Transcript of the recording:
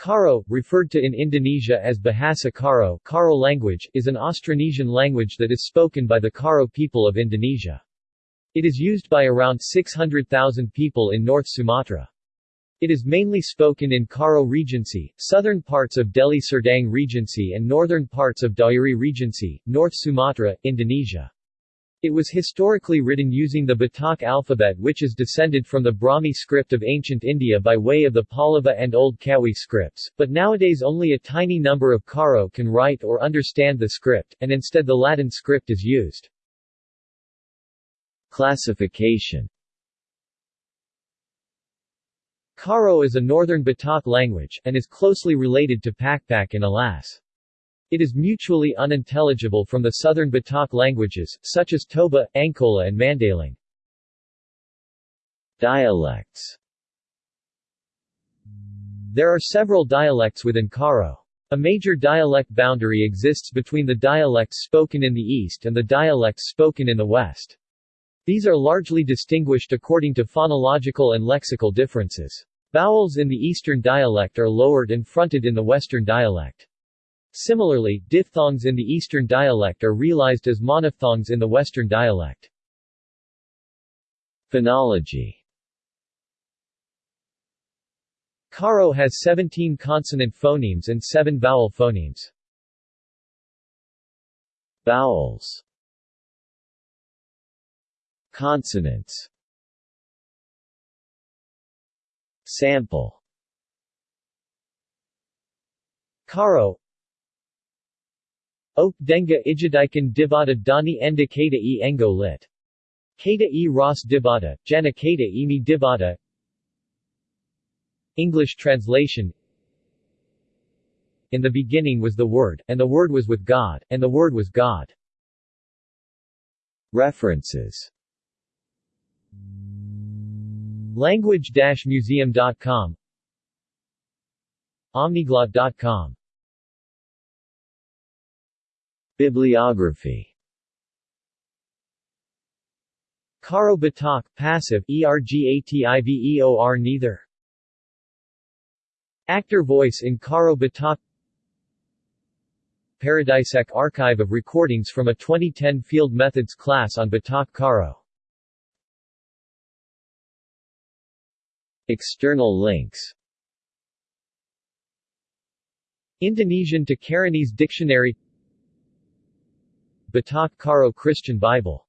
Karo, referred to in Indonesia as Bahasa Karo, Karo language, is an Austronesian language that is spoken by the Karo people of Indonesia. It is used by around 600,000 people in North Sumatra. It is mainly spoken in Karo Regency, southern parts of Deli Serdang Regency and northern parts of Dairi Regency, North Sumatra, Indonesia. It was historically written using the Batak alphabet which is descended from the Brahmi script of ancient India by way of the Pallava and Old Kawi scripts, but nowadays only a tiny number of Karo can write or understand the script, and instead the Latin script is used. Classification Karo is a northern Batak language, and is closely related to Pakpak and Alas. It is mutually unintelligible from the southern Batak languages, such as Toba, Angkola and Mandaling. Dialects There are several dialects within Karo. A major dialect boundary exists between the dialects spoken in the east and the dialects spoken in the west. These are largely distinguished according to phonological and lexical differences. Vowels in the eastern dialect are lowered and fronted in the western dialect. Similarly, diphthongs in the Eastern dialect are realized as monophthongs in the Western dialect. Phonology Karo has 17 consonant phonemes and 7 vowel phonemes. Vowels Consonants Sample Karo Ok denga ijadikan dibata dani enda e engo lit. Kada e ras dibata, jana e mi dibata English translation. In the beginning was the Word, and the Word was with God, and the Word was God. References. Language-museum.com Omniglot.com Bibliography Karo Batak, passive, ergativeor neither. Actor voice in Karo Batak Paradisec archive of recordings from a 2010 Field Methods class on Batak Karo. External links Indonesian to Karenese Dictionary Batak Karo Christian Bible